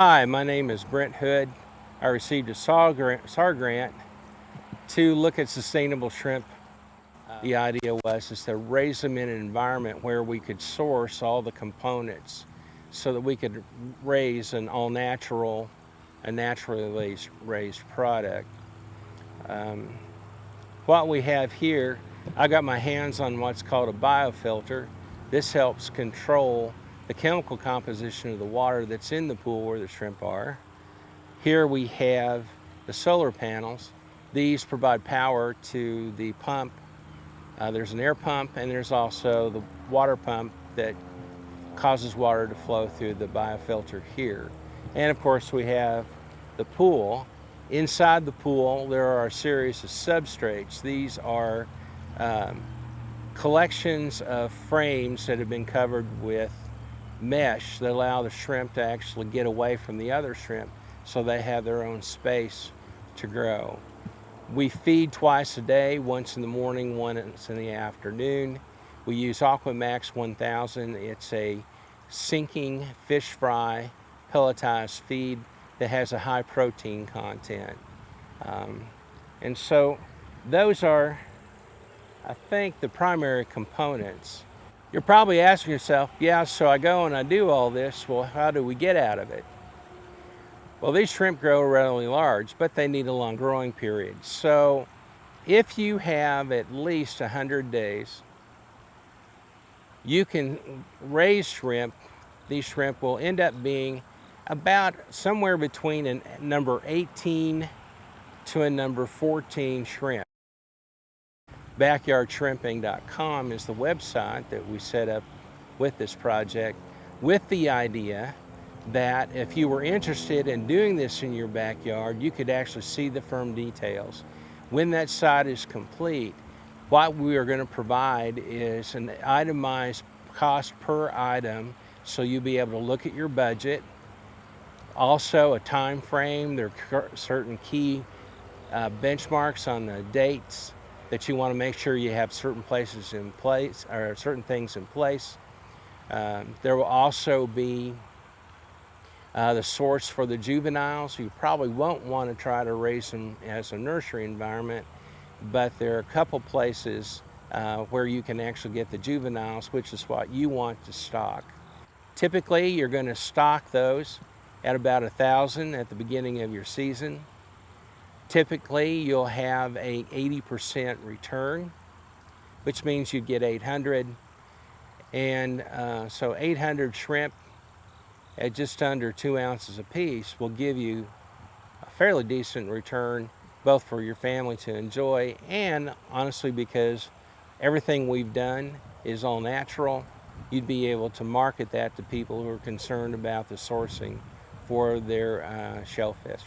Hi, my name is Brent Hood. I received a SAR grant, SAR grant to look at sustainable shrimp. The idea was is to raise them in an environment where we could source all the components so that we could raise an all-natural, a naturally raised, product. Um, what we have here, I got my hands on what's called a biofilter. This helps control the chemical composition of the water that's in the pool where the shrimp are. Here we have the solar panels. These provide power to the pump. Uh, there's an air pump and there's also the water pump that causes water to flow through the biofilter here. And of course we have the pool. Inside the pool there are a series of substrates. These are um, collections of frames that have been covered with mesh that allow the shrimp to actually get away from the other shrimp so they have their own space to grow. We feed twice a day, once in the morning, once in the afternoon. We use Aquamax 1000. It's a sinking fish fry pelletized feed that has a high protein content. Um, and so those are, I think, the primary components you're probably asking yourself, yeah, so I go and I do all this, well, how do we get out of it? Well, these shrimp grow relatively large, but they need a long growing period. So if you have at least 100 days, you can raise shrimp. These shrimp will end up being about somewhere between a number 18 to a number 14 shrimp backyardshrimping.com is the website that we set up with this project with the idea that if you were interested in doing this in your backyard, you could actually see the firm details. When that site is complete, what we are going to provide is an itemized cost per item so you'll be able to look at your budget. Also a time frame, there are certain key uh, benchmarks on the dates that you want to make sure you have certain places in place or certain things in place. Um, there will also be uh, the source for the juveniles. You probably won't want to try to raise them as a nursery environment, but there are a couple places uh, where you can actually get the juveniles, which is what you want to stock. Typically, you're going to stock those at about a thousand at the beginning of your season. Typically, you'll have a 80% return, which means you get 800. And uh, so 800 shrimp at just under two ounces a piece will give you a fairly decent return, both for your family to enjoy and honestly because everything we've done is all natural, you'd be able to market that to people who are concerned about the sourcing for their uh, shellfish.